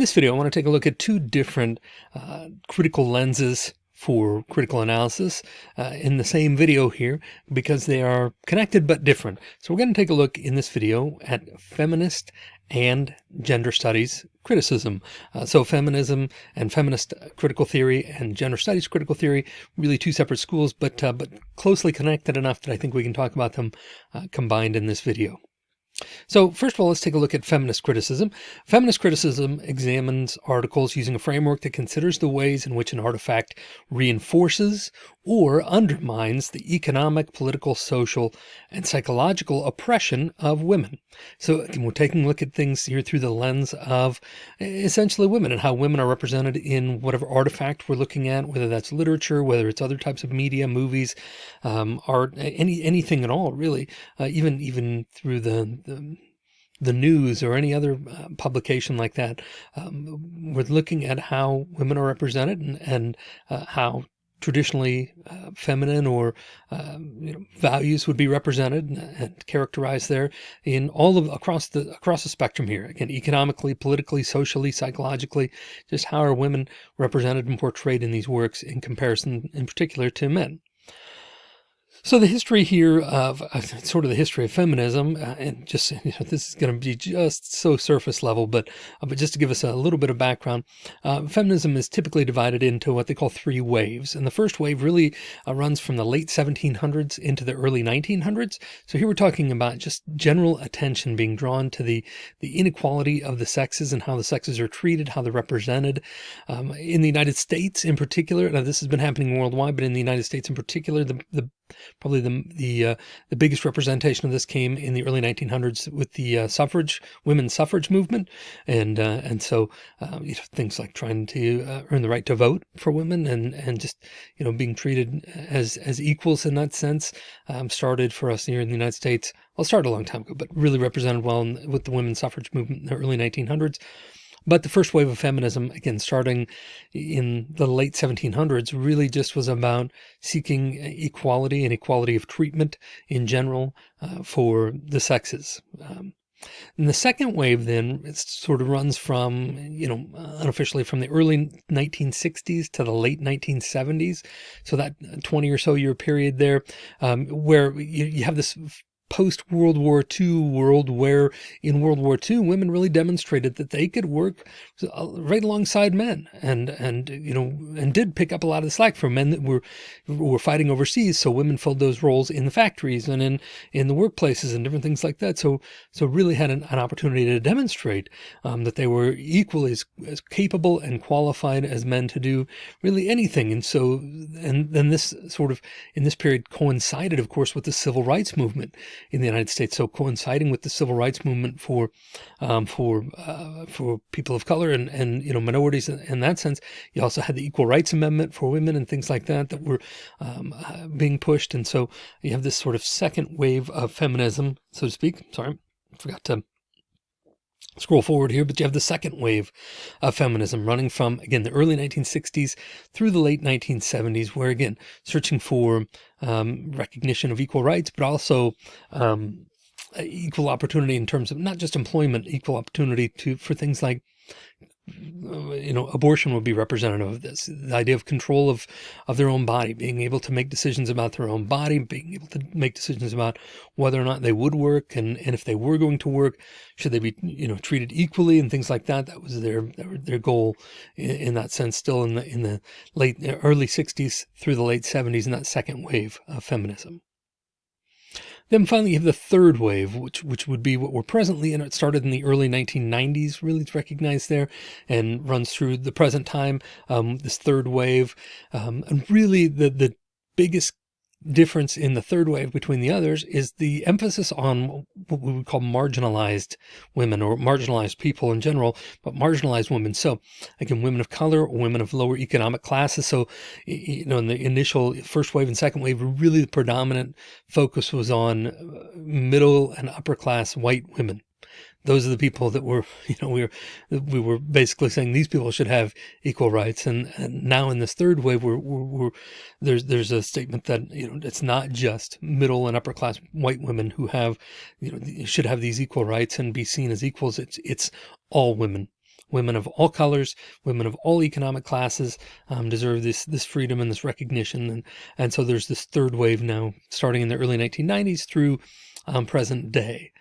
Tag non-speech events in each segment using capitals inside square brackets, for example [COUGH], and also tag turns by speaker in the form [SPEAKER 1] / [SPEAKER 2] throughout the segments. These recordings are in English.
[SPEAKER 1] In this video, I want to take a look at two different uh, critical lenses for critical analysis uh, in the same video here because they are connected but different. So we're going to take a look in this video at feminist and gender studies criticism. Uh, so feminism and feminist critical theory and gender studies critical theory, really two separate schools, but, uh, but closely connected enough that I think we can talk about them uh, combined in this video. So first of all, let's take a look at feminist criticism. Feminist criticism examines articles using a framework that considers the ways in which an artifact reinforces or undermines the economic, political, social, and psychological oppression of women. So we're taking a look at things here through the lens of essentially women and how women are represented in whatever artifact we're looking at, whether that's literature, whether it's other types of media, movies, um, art, any anything at all, really, uh, even even through the, the the news or any other uh, publication like that. Um, we're looking at how women are represented and, and uh, how traditionally uh, feminine or um, you know, values would be represented and, and, characterized there in all of across the across the spectrum here again economically politically socially psychologically just how are women represented and portrayed in these works in comparison in particular to men so the history here of uh, sort of the history of feminism, uh, and just [LAUGHS] you know, this is going to be just so surface level, but uh, but just to give us a little bit of background, uh, feminism is typically divided into what they call three waves, and the first wave really uh, runs from the late 1700s into the early 1900s. So here we're talking about just general attention being drawn to the the inequality of the sexes and how the sexes are treated, how they're represented um, in the United States in particular. Now this has been happening worldwide, but in the United States in particular, the the Probably the the uh, the biggest representation of this came in the early 1900s with the uh, suffrage, women's suffrage movement, and uh, and so um, you know, things like trying to uh, earn the right to vote for women, and and just you know being treated as as equals in that sense, um, started for us here in the United States. Well, started a long time ago, but really represented well in, with the women's suffrage movement in the early 1900s. But the first wave of feminism, again, starting in the late 1700s, really just was about seeking equality and equality of treatment in general uh, for the sexes. Um, and the second wave then it sort of runs from, you know, unofficially from the early 1960s to the late 1970s. So that 20 or so year period there, um, where you, you have this post World War II world where in World War II, women really demonstrated that they could work uh, right alongside men and, and, you know, and did pick up a lot of the slack from men that were, were fighting overseas. So women filled those roles in the factories and in, in the workplaces and different things like that. So, so really had an, an opportunity to demonstrate um, that they were equally as, as capable and qualified as men to do really anything. And so, and then this sort of in this period coincided, of course, with the civil rights movement in the United States. So coinciding with the civil rights movement for um, for uh, for people of color and and you know minorities in, that sense, you also had the Equal Rights Amendment for women and things like that that were um, uh, being pushed. And so you have this sort of second wave of feminism, so to speak. Sorry, forgot to scroll forward here, but you have the second wave of feminism running from, again, the early 1960s through the late 1970s, where, again, searching for um, recognition of equal rights, but also um, equal opportunity in terms of not just employment, equal opportunity to for things like Uh, you know, abortion would be representative of this. The idea of control of, of their own body, being able to make decisions about their own body, being able to make decisions about whether or not they would work. And, and if they were going to work, should they be, you know, treated equally and things like that. That was their, their goal in, in that sense, still in the, in the late, early sixties through the late seventies in that second wave of feminism. Then finally, you have the third wave, which which would be what we're presently in. It started in the early 1990s, really recognized there, and runs through the present time. Um, this third wave, um, and really the the biggest difference in the third wave between the others is the emphasis on what we would call marginalized women or marginalized people in general, but marginalized women. So again, women of color, women of lower economic classes. So, you know, in the initial first wave and second wave, really the predominant focus was on uh, middle and upper class white women those are the people that were, [LAUGHS] you know, we were, we were basically saying these people should have equal rights. And, and now in this third wave, we're, we're, we're, there's, there's a statement that, you know, it's not just middle and upper class white women who have, you know, should have these equal rights and be seen as equals. It's, it's all women women of all colors, women of all economic classes um, deserve this this freedom and this recognition. And, and so there's this third wave now starting in the early 1990s through um, present day.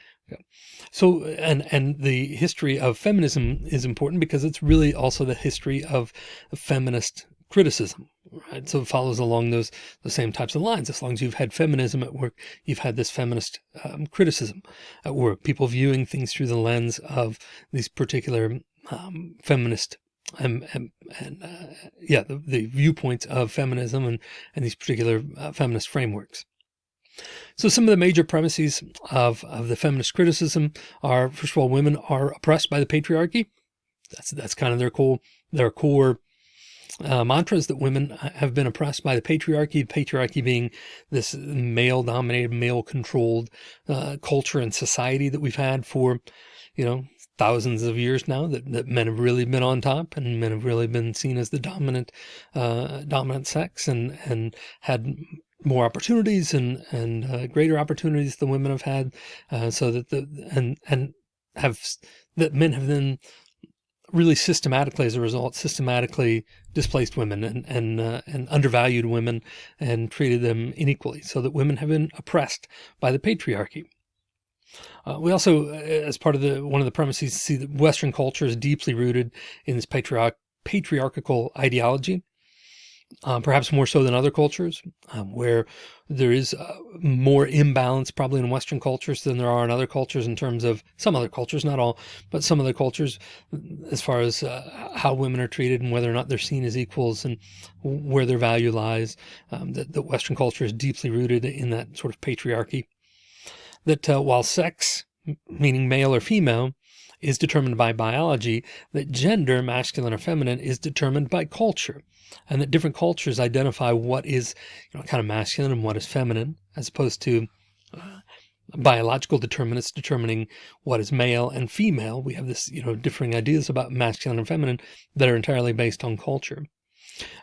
[SPEAKER 1] So, and, and the history of feminism is important because it's really also the history of feminist criticism, right? So it follows along those, the same types of lines. As long as you've had feminism at work, you've had this feminist um, criticism at work, people viewing things through the lens of these particular um, feminist and, and, and uh, yeah, the, the, viewpoints of feminism and, and these particular uh, feminist frameworks. So some of the major premises of, of the feminist criticism are, first of all, women are oppressed by the patriarchy. That's, that's kind of their core, their core uh, mantras that women have been oppressed by the patriarchy, patriarchy being this male dominated, male controlled uh, culture and society that we've had for, you know, thousands of years now that, that men have really been on top and men have really been seen as the dominant, uh, dominant sex and, and had more opportunities and, and uh, greater opportunities than women have had. Uh, so that the, and, and have, that men have then really systematically as a result systematically displaced women and and uh, and undervalued women and treated them inequally so that women have been oppressed by the patriarchy uh, we also uh, as part of the one of the premises see that western culture is deeply rooted in this patriarch patriarchal ideology um, perhaps more so than other cultures, um, where there is uh, more imbalance probably in Western cultures than there are in other cultures in terms of some other cultures, not all, but some other cultures, as far as uh, how women are treated and whether or not they're seen as equals and where their value lies. Um, that, that Western culture is deeply rooted in that sort of patriarchy. That uh, while sex, meaning male or female, is determined by biology, that gender, masculine or feminine, is determined by culture and that different cultures identify what is you know, kind of masculine and what is feminine, as opposed to uh, biological determinants determining what is male and female. We have this, you know, differing ideas about masculine and feminine that are entirely based on culture.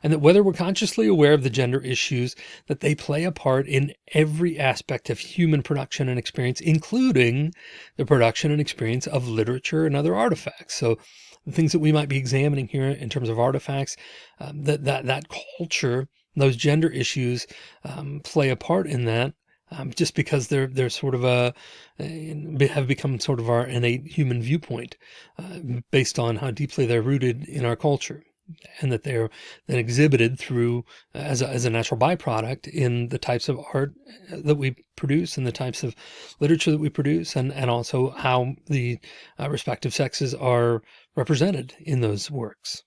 [SPEAKER 1] And that whether we're consciously aware of the gender issues, that they play a part in every aspect of human production and experience, including the production and experience of literature and other artifacts. So the things that we might be examining here in terms of artifacts, um, that, that, that culture, those gender issues um, play a part in that. Um, just because they're they're sort of a have become sort of our innate human viewpoint uh, based on how deeply they're rooted in our culture and that they're then exhibited through as a, as a natural byproduct in the types of art that we produce and the types of literature that we produce and, and also how the uh, respective sexes are represented in those works.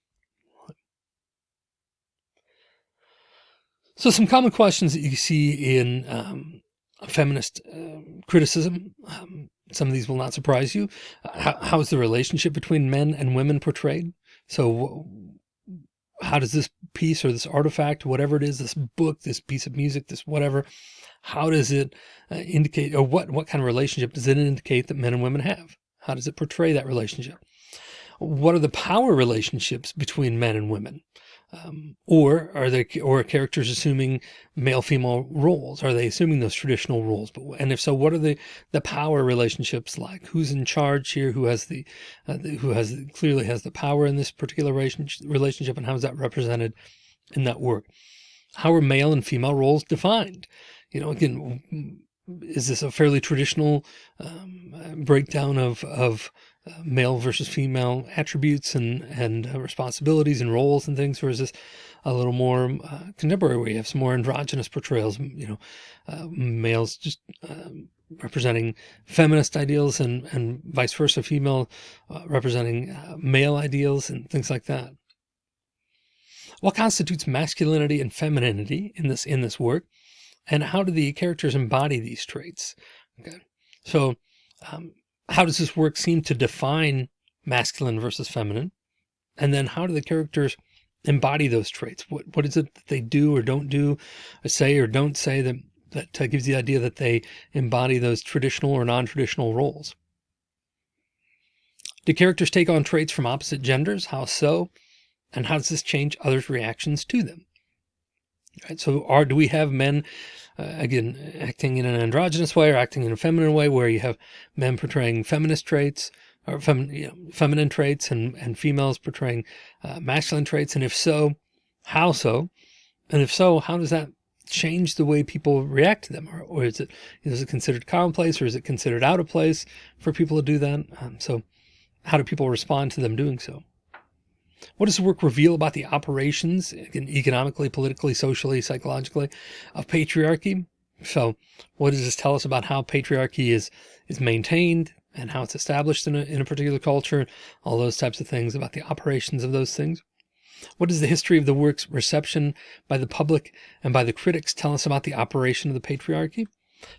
[SPEAKER 1] So some common questions that you see in um, feminist uh, criticism, um, some of these will not surprise you. Uh, how, how is the relationship between men and women portrayed? So how does this piece or this artifact, whatever it is, this book, this piece of music, this whatever, how does it uh, indicate or what, what kind of relationship does it indicate that men and women have? How does it portray that relationship? what are the power relationships between men and women? Um, or are they, or are characters assuming male female roles? Are they assuming those traditional roles? But, and if so, what are the, the power relationships like? Who's in charge here? Who has the, uh, the who has clearly has the power in this particular relationship and how is that represented in that work? How are male and female roles defined? You know, again, is this a fairly traditional um, breakdown of, of male versus female attributes and, and uh, responsibilities and roles and things, versus a little more uh, contemporary where you have some more androgynous portrayals, you know, uh, males just um, representing feminist ideals and, and vice versa, female uh, representing uh, male ideals and things like that. What constitutes masculinity and femininity in this, in this work? And how do the characters embody these traits? Okay. So, um, how does this work seem to define masculine versus feminine? And then how do the characters embody those traits? What, what is it that they do or don't do, or say or don't say that, that uh, gives the idea that they embody those traditional or non-traditional roles? Do characters take on traits from opposite genders? How so? And how does this change others' reactions to them? Right. So are, do we have men, uh, again, acting in an androgynous way or acting in a feminine way where you have men portraying feminist traits or fem, you know, feminine traits and, and females portraying uh, masculine traits? And if so, how so? And if so, how does that change the way people react to them? Or, or is it, is it considered commonplace or is it considered out of place for people to do that? Um, so how do people respond to them doing so? What does the work reveal about the operations economically, politically, socially, psychologically of patriarchy? So what does this tell us about how patriarchy is, is maintained and how it's established in a, in a particular culture? All those types of things about the operations of those things. What does the history of the work's reception by the public and by the critics tell us about the operation of the patriarchy?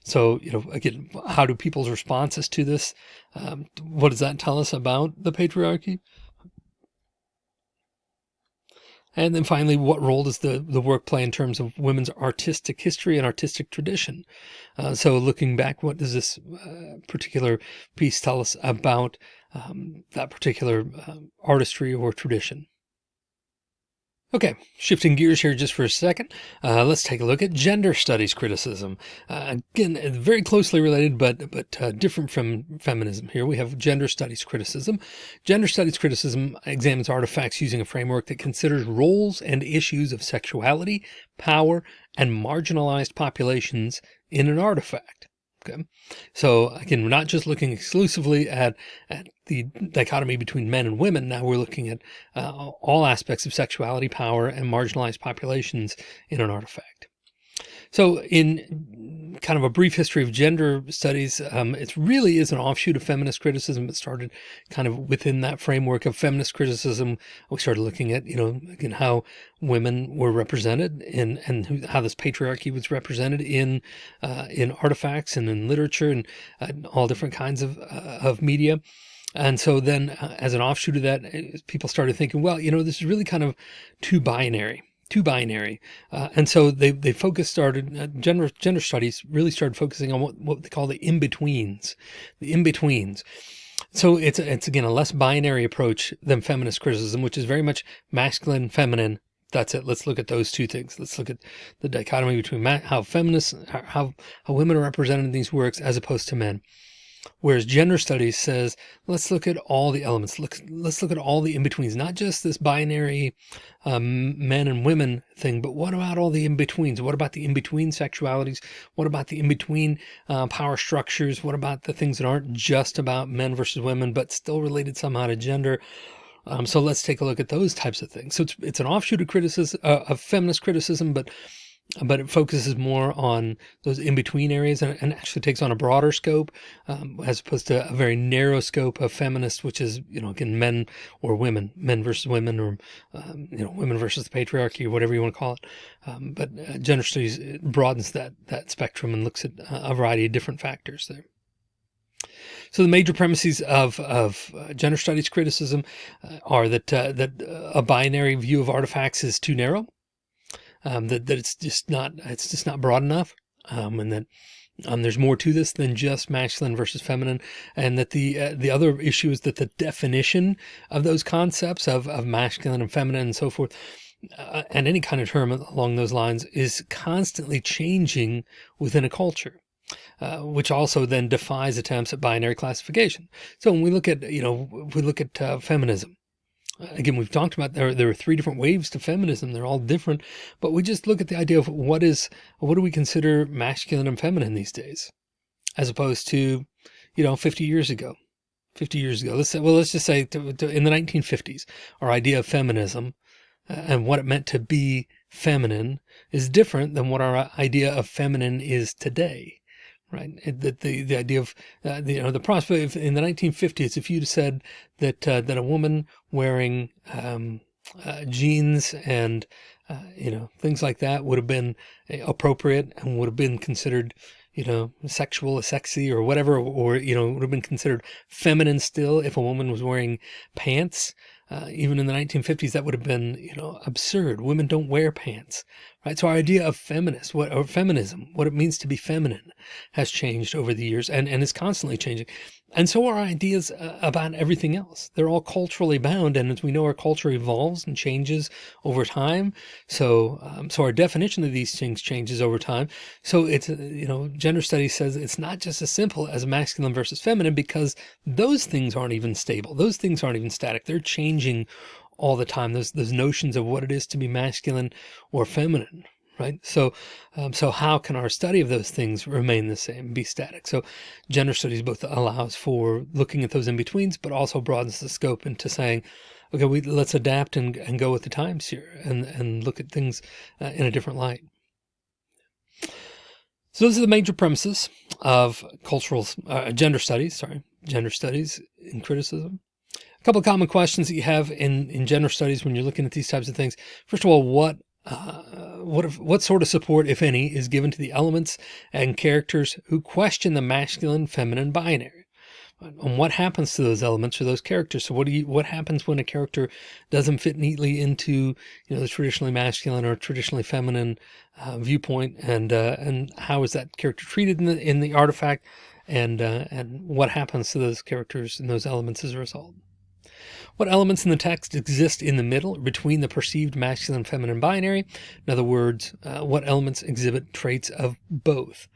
[SPEAKER 1] So, you know, again, how do people's responses to this? Um, what does that tell us about the patriarchy? And then finally, what role does the, the work play in terms of women's artistic history and artistic tradition? Uh, so looking back, what does this uh, particular piece tell us about um, that particular uh, artistry or tradition? Okay, shifting gears here just for a second, uh, let's take a look at gender studies criticism. Uh, again, very closely related, but but uh, different from feminism. Here we have gender studies criticism. Gender studies criticism examines artifacts using a framework that considers roles and issues of sexuality, power, and marginalized populations in an artifact. Okay. So again, we're not just looking exclusively at, at the dichotomy between men and women. Now we're looking at uh, all aspects of sexuality, power, and marginalized populations in an artifact. So in kind of a brief history of gender studies, um, it really is an offshoot of feminist criticism. It started kind of within that framework of feminist criticism. We started looking at, you know, again, how women were represented in, and how this patriarchy was represented in, uh, in artifacts and in literature and uh, all different kinds of, uh, of media. And so then uh, as an offshoot of that, people started thinking, well, you know, this is really kind of too binary too binary. Uh, and so they, they focused, started uh, gender, gender studies really started focusing on what, what they call the in-betweens, the in-betweens. So it's, it's again, a less binary approach than feminist criticism, which is very much masculine, feminine. That's it. Let's look at those two things. Let's look at the dichotomy between how feminists, how, how women are represented in these works as opposed to men. Whereas gender studies says, let's look at all the elements. Look, let's look at all the in-betweens, not just this binary um, men and women thing, but what about all the in-betweens? What about the in-between sexualities? What about the in-between uh, power structures? What about the things that aren't just about men versus women, but still related somehow to gender? Um, so let's take a look at those types of things. So it's, it's an offshoot of criticism, uh, of feminist criticism, but but it focuses more on those in-between areas and, and, actually takes on a broader scope um, as opposed to a very narrow scope of feminist, which is, you know, again, men or women, men versus women or, um, you know, women versus the patriarchy or whatever you want to call it. Um, but uh, gender studies broadens that, that spectrum and looks at a variety of different factors there. So the major premises of, of uh, gender studies criticism uh, are that, uh, that a binary view of artifacts is too narrow um, that, that it's just not, it's just not broad enough. Um, and that, um, there's more to this than just masculine versus feminine. And that the, uh, the other issue is that the definition of those concepts of, of masculine and feminine and so forth, uh, and any kind of term along those lines is constantly changing within a culture. Uh, which also then defies attempts at binary classification. So when we look at, you know, we look at uh, feminism, again, we've talked about there, there are three different waves to feminism. They're all different, but we just look at the idea of what is, what do we consider masculine and feminine these days, as opposed to, you know, 50 years ago, 50 years ago. Let's say, well, let's just say to, to, in the 1950s, our idea of feminism uh, and what it meant to be feminine is different than what our idea of feminine is today right? The, the, the idea of, uh, the, you know, the prospect in the 1950s, if you'd said that, uh, that a woman wearing, um, uh, jeans and, uh, you know, things like that would have been appropriate and would have been considered, you know, sexual or sexy or whatever, or, you know, would have been considered feminine still if a woman was wearing pants. uh, even in the 1950s, that would have been, you know, absurd. Women don't wear pants, right? So our idea of feminist, what or feminism, what it means to be feminine, has changed over the years and and is constantly changing. And so our ideas uh, about everything else. They're all culturally bound, and as we know, our culture evolves and changes over time. So, um, so our definition of these things changes over time. So it's uh, you know, gender studies says it's not just as simple as masculine versus feminine because those things aren't even stable. Those things aren't even static. They're changing all the time. Those those notions of what it is to be masculine or feminine, right? So, um, so how can our study of those things remain the same, be static? So gender studies both allows for looking at those in-betweens, but also broadens the scope into saying, okay, we let's adapt and, and go with the times here and, and look at things uh, in a different light. So those are the major premises of cultural uh, gender studies, sorry, gender studies in criticism. A couple of common questions that you have in, in gender studies when you're looking at these types of things. First of all, what uh, what if, what sort of support, if any, is given to the elements and characters who question the masculine feminine binary? And what happens to those elements or those characters? So what do you what happens when a character doesn't fit neatly into you know the traditionally masculine or traditionally feminine uh, viewpoint, and uh, and how is that character treated in the in the artifact, and uh, and what happens to those characters and those elements as a result? What elements in the text exist in the middle between the perceived masculine feminine binary? In other words, uh, what elements exhibit traits of both?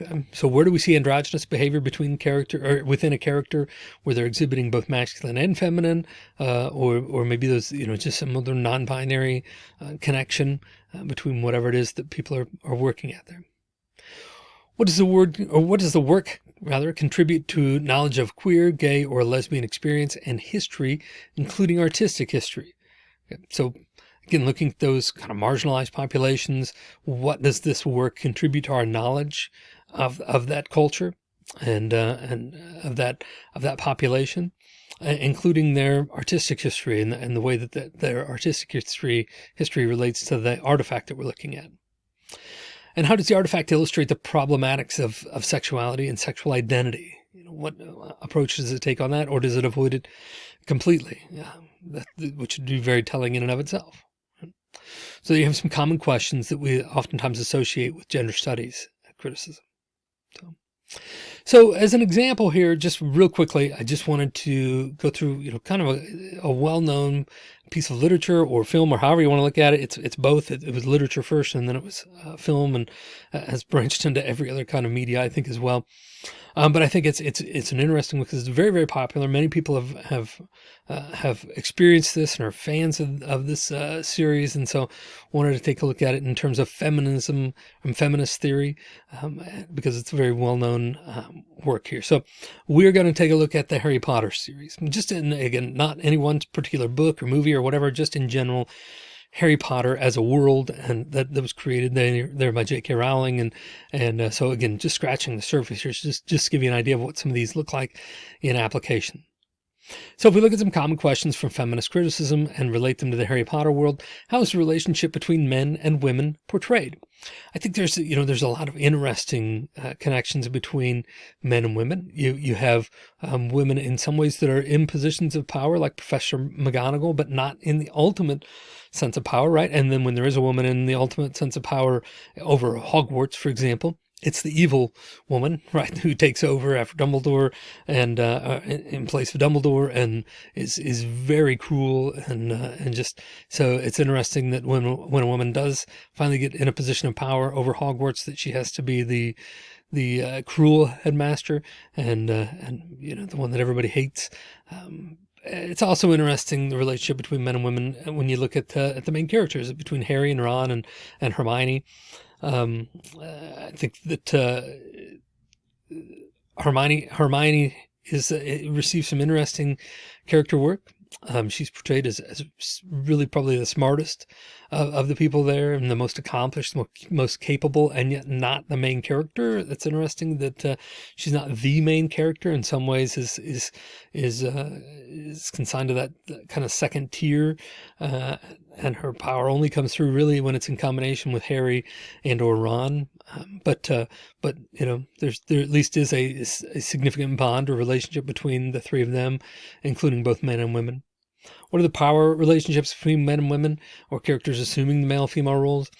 [SPEAKER 1] Okay. So where do we see androgynous behavior between character or within a character where they're exhibiting both masculine and feminine, uh, or, or maybe those, you know, just some other non-binary uh, connection uh, between whatever it is that people are, are working at there. What does the word or what does the work rather contribute to knowledge of queer, gay, or lesbian experience and history, including artistic history? So again, looking at those kind of marginalized populations, what does this work contribute to our knowledge of, of that culture and, uh, and of that, of that population? including their artistic history and, and the way that the, their artistic history history relates to the artifact that we're looking at. And how does the artifact illustrate the problematics of, of sexuality and sexual identity? You know, what uh, approach does it take on that, or does it avoid it completely? Yeah, that, which would be very telling in and of itself. So you have some common questions that we oftentimes associate with gender studies criticism. So. So as an example here, just real quickly, I just wanted to go through, you know, kind of a, a well-known piece of literature or film or however you want to look at it. It's, it's both. It, it was literature first and then it was uh, film and uh, has branched [LAUGHS] into every other kind of media, I think as well. Um, but I think it's, it's, it's an interesting one because it's very, very popular. Many people have, have, uh, have experienced this and are fans of, of this uh, series. And so wanted to take a look at it in terms of feminism and feminist theory, um, because it's a very well-known um, work here. So we're going to take a look at the Harry Potter series, just in, again, not any one particular book or movie or whatever, just in general, Harry Potter as a world and that, that was created there, there by J.K. Rowling. And, and uh, so again, just scratching the surface here, just, just give you an idea of what some of these look like in application. So if we look at some common questions from feminist criticism and relate them to the Harry Potter world, how is the relationship between men and women portrayed? I think there's, you know, there's a lot of interesting uh, connections between men and women. You, you have um, women in some ways that are in positions of power, like Professor McGonagall, but not in the ultimate sense of power, right? And then when there is a woman in the ultimate sense of power over Hogwarts, for example, it's the evil woman, [LAUGHS] right, who takes over after Dumbledore and uh, uh in place of Dumbledore and is is very cruel and uh, and just so it's interesting that when when a woman does finally get in a position of power over Hogwarts, that she has to be the the uh, cruel headmaster and uh, and you know the one that everybody hates. Um, it's also interesting the relationship between men and women when you look at, uh, at the main characters between Harry and Ron and and Hermione. Um, uh, I think that uh, Hermione Hermione is uh, receives some interesting character work. Um, she's portrayed as, as really probably the smartest of, of the people there and the most accomplished, most, capable, and yet not the main character. That's interesting that uh, she's not the main character in some ways is, is, is, uh, is consigned to that, that kind of second tier. Uh, and her power only comes through really when it's in combination with Harry and or Ron. Um, but, uh, but, you know, there's, there at least is a, a significant bond or relationship between the three of them, including both men and women. What are the power relationships between men and women or characters assuming the male female roles?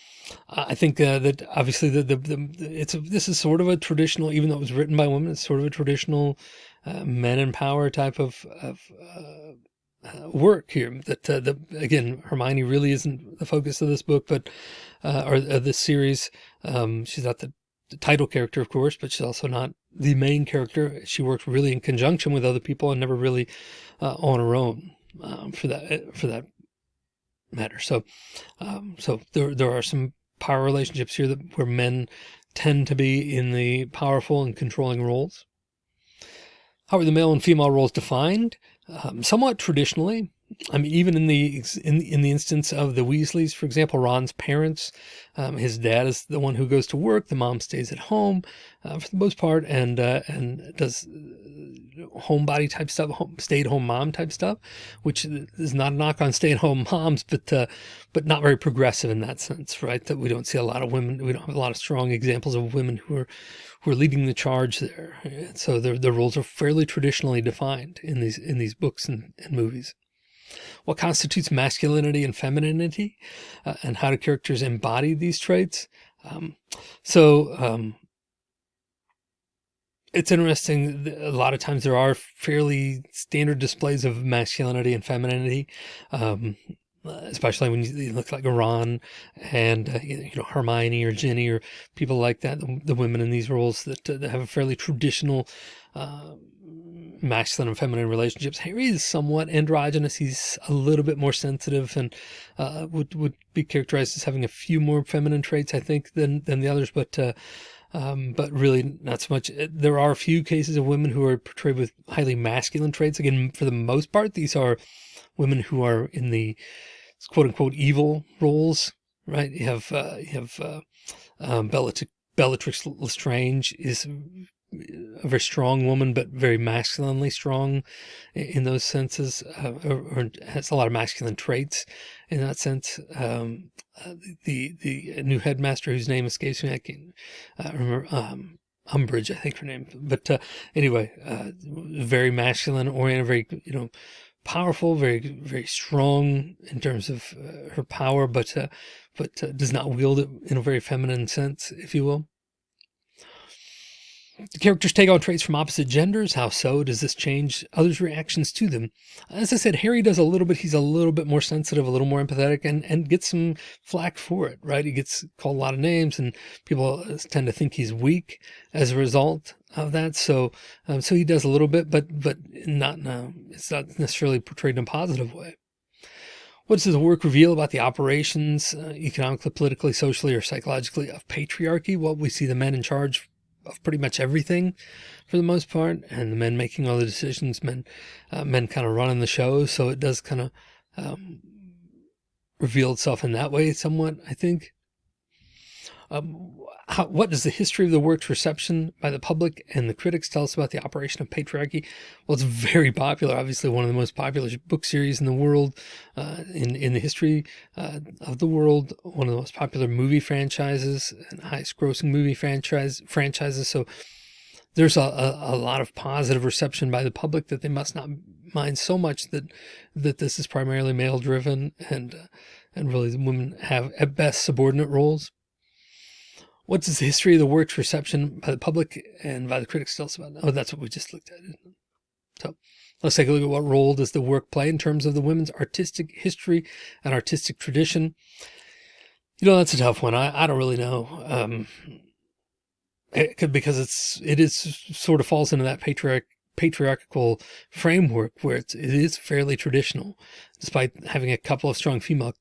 [SPEAKER 1] I think uh, that obviously the, the, the, it's a, this is sort of a traditional, even though it was written by women, it's sort of a traditional uh, men in power type of, of uh, uh work here. That uh, the again Hermione really isn't the focus of this book but uh, or this series. Um, she's not the, the, title character of course but she's also not the main character. She works really in conjunction with other people and never really on her own um, for that for that matter so um, so there, there are some power relationships here that where men tend to be in the powerful and controlling roles. How are the male and female roles defined? Um, somewhat traditionally, I mean, even in the in in the instance of the Weasleys, for example, Ron's parents, um, his dad is the one who goes to work. The mom stays at home uh, for the most part, and uh, and does uh, homebody type stuff, home, stay at home mom type stuff, which is not a knock on stay at home [LAUGHS] moms, but uh, but not very progressive in that sense, right? That we don't see a lot of women, we don't have a lot of strong examples of women who are who are leading the charge there. So the the roles are fairly traditionally defined in these in these books and, and movies what constitutes masculinity and femininity uh, and how do characters embody these traits. Um, so, um, it's interesting. A lot of times there are fairly standard displays of masculinity and femininity. Um, especially when you look like Ron and uh, you know Hermione or Ginny or people like that, the, the women in these roles that, uh, that have a fairly traditional uh, masculine and feminine relationships. Harry is somewhat androgynous. He's a little bit more sensitive and uh, would would be characterized as having a few more feminine traits, I think, than than the others. But uh, um, but really not so much. Uh, there are a few cases of women who are portrayed with highly masculine traits. Again, for the most part, these are women who are in the quote unquote evil roles, right? You have uh, you have uh, um, Bellatrix, Bellatrix Lestrange is a very strong woman, but very masculinely strong in those senses, uh, or, or, has a lot of masculine traits in that sense. Um, uh, the the new headmaster whose name escapes me, I can uh, remember. Um, Umbridge, I think her name, but uh, anyway, uh, very masculine oriented, very you know powerful, very very strong in terms of uh, her power, but but does not wield it in a very feminine sense, if you will. The characters take on traits from opposite genders. How so? Does this change others' reactions to them? As I said, Harry does a little bit. He's a little bit more sensitive, a little more empathetic, and, and gets some flack for it, right? He gets called a lot of names, and people tend to think he's weak as a result of that. So, um, so he does a little bit, but but not no, it's not necessarily portrayed in a positive way. What does the work reveal about the operations, uh, economically, politically, socially, or psychologically of patriarchy? Well, we see the men in charge of pretty much everything for the most part and the men making all the decisions men uh, men kind of running the show so it does kind of um, reveal itself in that way somewhat i think um, how, what does the history of the work's reception by the public and the critics tell us about the operation of patriarchy? Well, it's very popular. Obviously, one of the most popular book series in the world, uh, in in the history uh, of the world. One of the most popular movie franchises and highest grossing movie franchise franchises. So there's a, a, a, lot of positive reception by the public that they must not mind so much that that this is primarily male driven and uh, and really the women have at best subordinate roles what does the history of the work's reception by the public and by the critics tell us about? Oh, that's what we just looked at. So let's take a look at what role does the work play in terms of the women's artistic history and artistic tradition. You know, that's a tough one. I, I don't really know. Um, it could, because it's, it is sort of falls into that patriarch, patriarchal framework where it's, it is fairly traditional, despite having a couple of strong female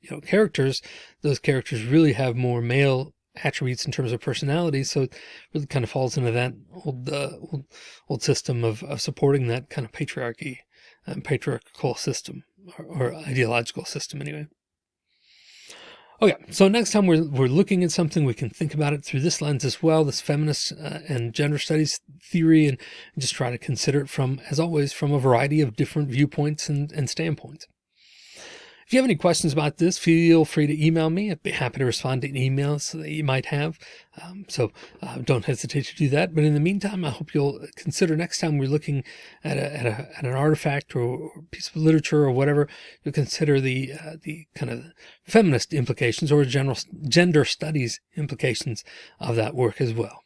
[SPEAKER 1] you know, characters, those characters really have more male attributes in terms of personality. So it really kind of falls into that old, uh, old, old system of, of supporting that kind of patriarchy and patriarchal system or, or ideological system anyway. Okay, so next time we're, we're looking at something, we can think about it through this lens as well, this feminist uh, and gender studies theory, and, and just try to consider it from, as always, from a variety of different viewpoints and, and standpoints. If you have any questions about this, feel free to email me. I'd be happy to respond to any emails that you might have. Um, so uh, don't hesitate to do that. But in the meantime, I hope you'll consider next time we're looking at, a, at, a, at an artifact or, piece of literature or whatever, you'll consider the uh, the kind of feminist implications or general gender studies implications of that work as well.